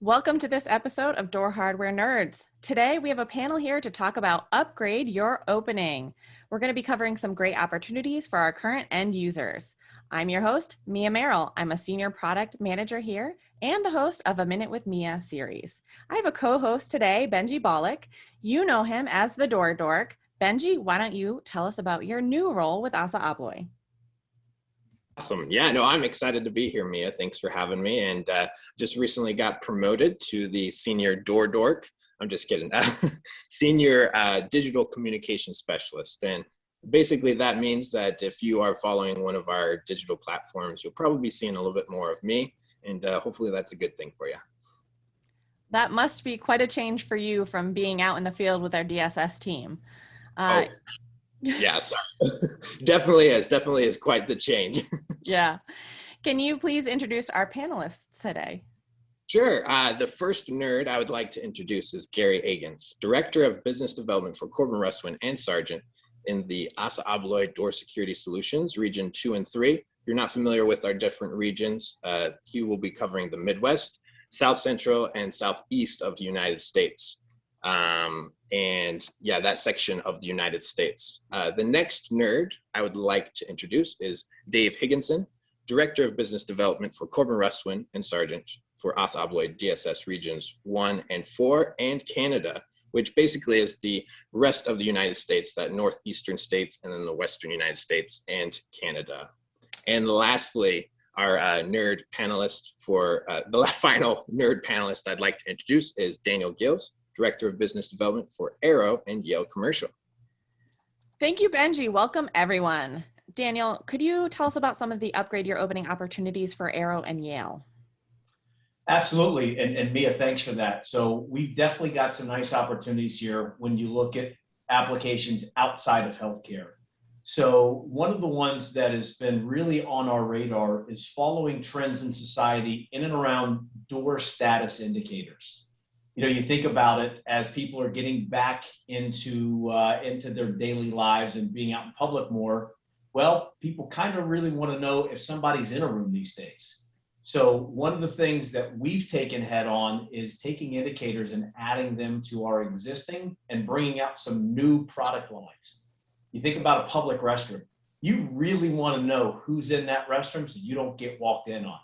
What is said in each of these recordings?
Welcome to this episode of Door Hardware Nerds. Today we have a panel here to talk about Upgrade Your Opening. We're going to be covering some great opportunities for our current end users. I'm your host, Mia Merrill. I'm a senior product manager here and the host of A Minute with Mia series. I have a co-host today, Benji Bollock. You know him as the Door Dork. Benji, why don't you tell us about your new role with Assa Abloy? Awesome. Yeah, no, I'm excited to be here, Mia. Thanks for having me. And uh, just recently got promoted to the senior door dork. I'm just kidding. senior uh, digital communication specialist. And basically that means that if you are following one of our digital platforms, you'll probably be seeing a little bit more of me. And uh, hopefully that's a good thing for you. That must be quite a change for you from being out in the field with our DSS team. Uh, oh yeah, definitely is. Definitely is quite the change. yeah. Can you please introduce our panelists today? Sure. Uh, the first nerd I would like to introduce is Gary Agans, Director of Business Development for Corbin Russwin and Sargent in the Assa Abloy Door Security Solutions, Region 2 and 3. If you're not familiar with our different regions, uh, he will be covering the Midwest, South Central, and Southeast of the United States um, and yeah, that section of the United States. Uh, the next nerd I would like to introduce is Dave Higginson, Director of Business Development for Corbin Russwin and Sargent for Assa Abloy DSS Regions 1 and 4 and Canada, which basically is the rest of the United States, that northeastern states and then the western United States and Canada. And lastly, our uh, nerd panelist for uh, the final nerd panelist I'd like to introduce is Daniel Gills, Director of Business Development for Arrow and Yale Commercial. Thank you, Benji. Welcome, everyone. Daniel, could you tell us about some of the upgrade your opening opportunities for Arrow and Yale? Absolutely, and, and Mia, thanks for that. So we've definitely got some nice opportunities here when you look at applications outside of healthcare. So one of the ones that has been really on our radar is following trends in society in and around door status indicators you know, you think about it as people are getting back into uh, into their daily lives and being out in public more. Well, people kind of really want to know if somebody's in a room these days. So one of the things that we've taken head on is taking indicators and adding them to our existing and bringing out some new product lines. You think about a public restroom. You really want to know who's in that restroom so you don't get walked in on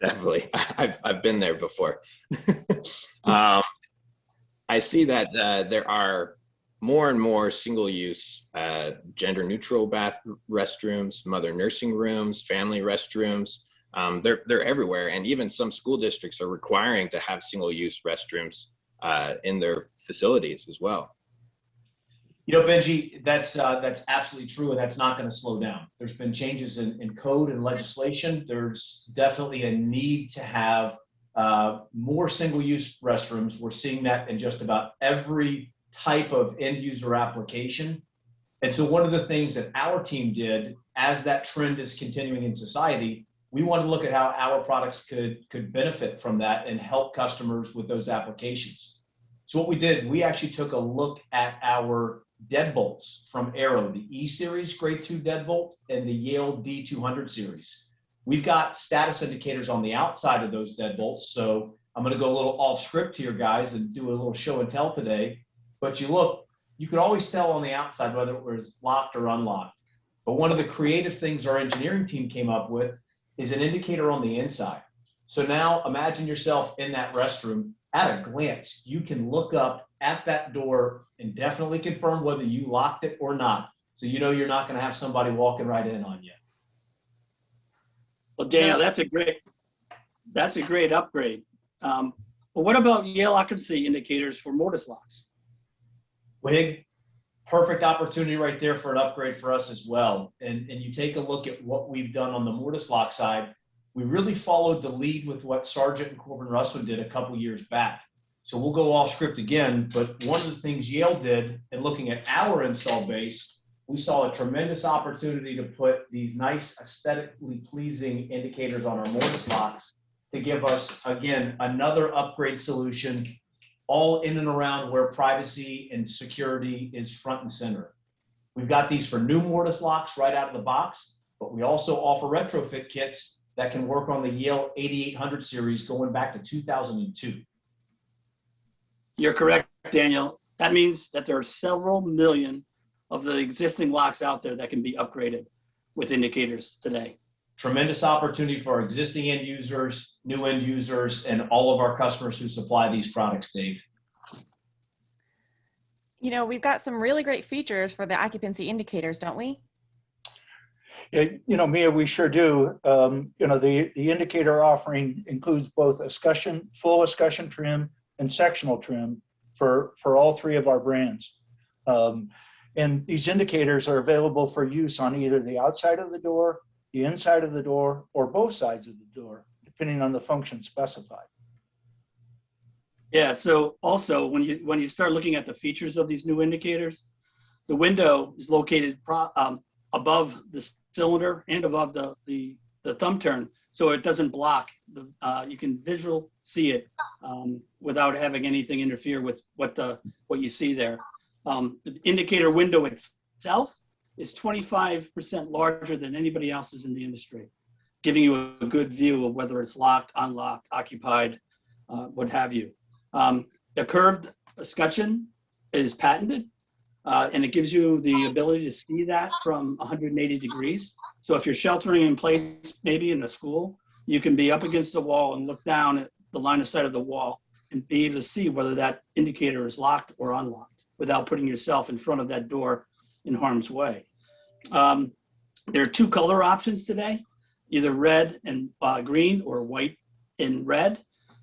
definitely. I've, I've been there before. um, I see that uh, there are more and more single-use uh, gender-neutral bath restrooms, mother nursing rooms, family restrooms. Um, they're they're everywhere, and even some school districts are requiring to have single-use restrooms uh, in their facilities as well. You know, Benji, that's uh, that's absolutely true, and that's not going to slow down. There's been changes in, in code and legislation. There's definitely a need to have uh, more single-use restrooms. We're seeing that in just about every type of end-user application. And so, one of the things that our team did, as that trend is continuing in society, we want to look at how our products could could benefit from that and help customers with those applications. So what we did, we actually took a look at our deadbolts from Arrow, the E series grade two deadbolt and the Yale D200 series. We've got status indicators on the outside of those deadbolts. So I'm going to go a little off script here, guys, and do a little show and tell today. But you look, you could always tell on the outside whether it was locked or unlocked. But one of the creative things our engineering team came up with is an indicator on the inside. So now imagine yourself in that restroom. At a glance, you can look up at that door and definitely confirm whether you locked it or not. So you know you're not going to have somebody walking right in on you. Well, Daniel, that's a great that's a great upgrade. Um, but what about Yale occupancy indicators for mortise locks? Wig, perfect opportunity right there for an upgrade for us as well. And, and you take a look at what we've done on the mortise lock side. We really followed the lead with what Sargent and Corbin Russwin did a couple years back. So we'll go off script again, but one of the things Yale did in looking at our install base, we saw a tremendous opportunity to put these nice aesthetically pleasing indicators on our mortise locks to give us, again, another upgrade solution all in and around where privacy and security is front and center. We've got these for new mortise locks right out of the box, but we also offer retrofit kits that can work on the Yale 8800 series going back to 2002. You're correct, Daniel. That means that there are several million of the existing locks out there that can be upgraded with indicators today. Tremendous opportunity for our existing end users, new end users, and all of our customers who supply these products, Dave. You know, we've got some really great features for the occupancy indicators, don't we? Yeah, You know, Mia, we sure do. Um, You know, the, the indicator offering includes both escutcheon, full escutcheon trim and sectional trim for, for all three of our brands. Um, And these indicators are available for use on either the outside of the door, the inside of the door, or both sides of the door, depending on the function specified. Yeah, so also when you when you start looking at the features of these new indicators, the window is located pro, um, above the cylinder and above the, the, the thumb turn, so it doesn't block. The, uh, you can visual see it um, without having anything interfere with what the what you see there. Um, the indicator window itself is 25% larger than anybody else's in the industry, giving you a good view of whether it's locked, unlocked, occupied, uh, what have you. Um, the curved escutcheon is patented, uh, and it gives you the ability to see that from 180 degrees. So if you're sheltering in place, maybe in a school, you can be up against the wall and look down at the line of sight of the wall and be able to see whether that indicator is locked or unlocked without putting yourself in front of that door in harm's way. Um, there are two color options today, either red and uh, green or white and red.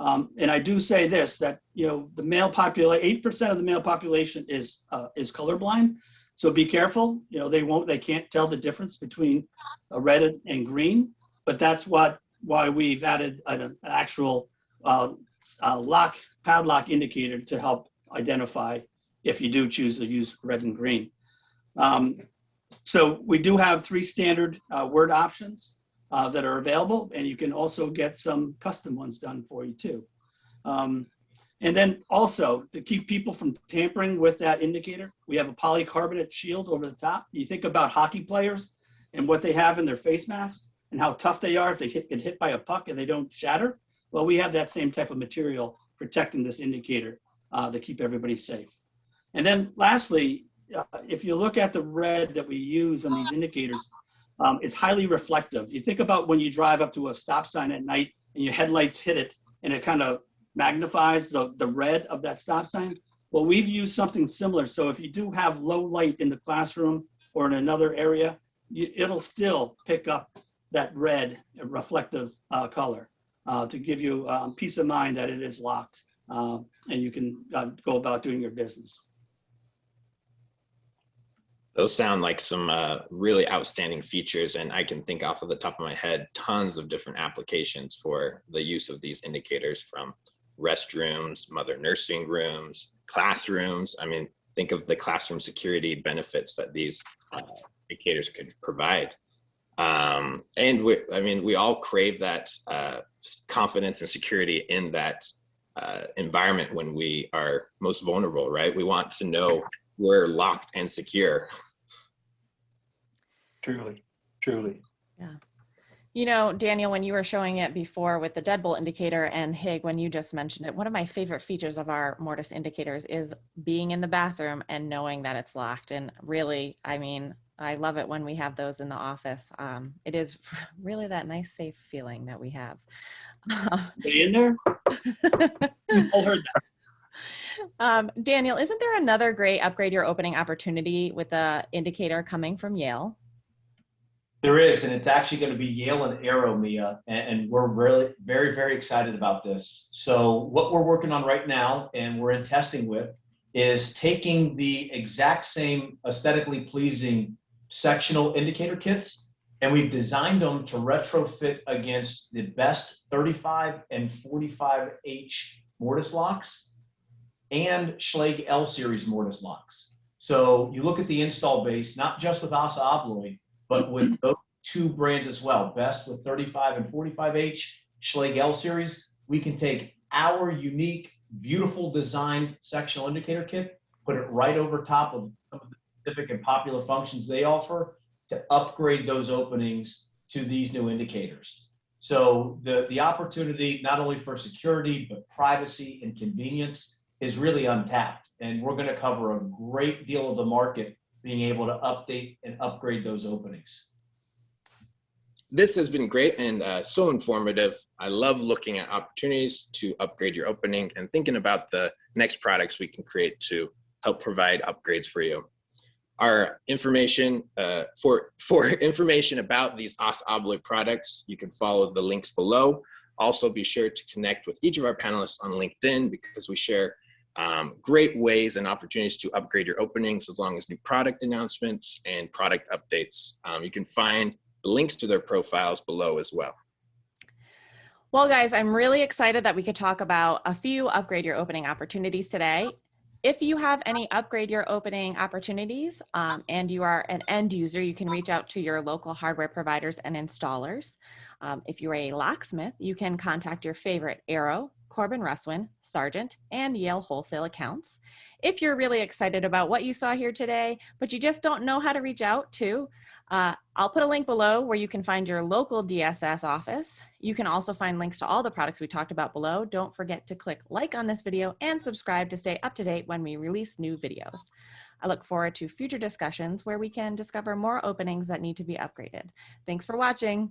Um, and I do say this, that, you know, the male population, 8% of the male population is, uh, is colorblind. So be careful, you know, they won't, they can't tell the difference between a red and green, but that's what, why we've added an, an actual, uh, uh, lock, padlock indicator to help identify if you do choose to use red and green. Um, so we do have three standard, uh, word options uh, that are available, and you can also get some custom ones done for you too. Um, and then also to keep people from tampering with that indicator, we have a polycarbonate shield over the top. You think about hockey players and what they have in their face masks and how tough they are if they hit, get hit by a puck and they don't shatter. Well, we have that same type of material protecting this indicator uh, to keep everybody safe. And then lastly, uh, if you look at the red that we use on these indicators, um, it's highly reflective. You think about when you drive up to a stop sign at night and your headlights hit it and it kind of magnifies the, the red of that stop sign. Well, we've used something similar. So if you do have low light in the classroom or in another area, you, it'll still pick up that red reflective uh, color uh, to give you um, peace of mind that it is locked uh, and you can uh, go about doing your business. Those sound like some uh, really outstanding features, and I can think off of the top of my head tons of different applications for the use of these indicators from restrooms, mother nursing rooms, classrooms. I mean, think of the classroom security benefits that these uh, indicators could provide. Um, and we, I mean, we all crave that uh, confidence and security in that uh, environment when we are most vulnerable, right? We want to know we're locked and secure. Truly, truly. Yeah. You know, Daniel, when you were showing it before with the deadbolt indicator and Hig, when you just mentioned it, one of my favorite features of our mortise indicators is being in the bathroom and knowing that it's locked. And really, I mean, I love it when we have those in the office. Um, it is really that nice, safe feeling that we have. They in there? All heard that. Um, Daniel, isn't there another great upgrade your opening opportunity with the indicator coming from Yale? There is, and it's actually going to be Yale and Arrow, Mia, and, and we're really very, very excited about this. So what we're working on right now, and we're in testing with, is taking the exact same aesthetically pleasing sectional indicator kits, and we've designed them to retrofit against the Best 35 and 45H mortise locks and Schlage L series mortise locks. So you look at the install base, not just with Assa Abloy, but with those two brands as well, Best with 35 and 45H, Schlage L series, we can take our unique, beautiful designed sectional indicator kit, put it right over top of some of the specific and popular functions they offer to upgrade those openings to these new indicators. So the, the opportunity, not only for security, but privacy and convenience is really untapped. And we're going to cover a great deal of the market being able to update and upgrade those openings. This has been great and uh, so informative. I love looking at opportunities to upgrade your opening and thinking about the next products we can create to help provide upgrades for you. Our information uh, for for information about these Assa Abloy products, you can follow the links below. Also, be sure to connect with each of our panelists on LinkedIn because we share um, great ways and opportunities to upgrade your openings as long as new product announcements and product updates. Um, you can find links to their profiles below as well. Well, guys, I'm really excited that we could talk about a few upgrade your opening opportunities today. If you have any upgrade your opening opportunities um, and you are an end user, you can reach out to your local hardware providers and installers. Um, if you're a locksmith, you can contact your favorite Arrow, Corbin Russwin, Sargent, and Yale wholesale accounts. If you're really excited about what you saw here today, but you just don't know how to reach out to, uh, I'll put a link below where you can find your local DSS office. You can also find links to all the products we talked about below. Don't forget to click like on this video and subscribe to stay up to date when we release new videos. I look forward to future discussions where we can discover more openings that need to be upgraded. Thanks for watching.